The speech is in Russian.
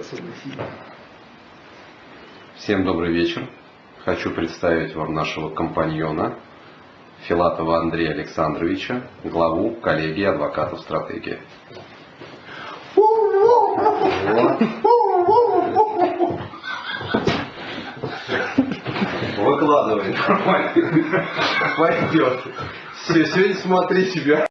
Ну, Всем добрый вечер. Хочу представить вам нашего компаньона Филатова Андрея Александровича, главу коллегии адвокатов стратегии. Выкладывай, нормально. Пойдет. Все, сегодня смотри себя.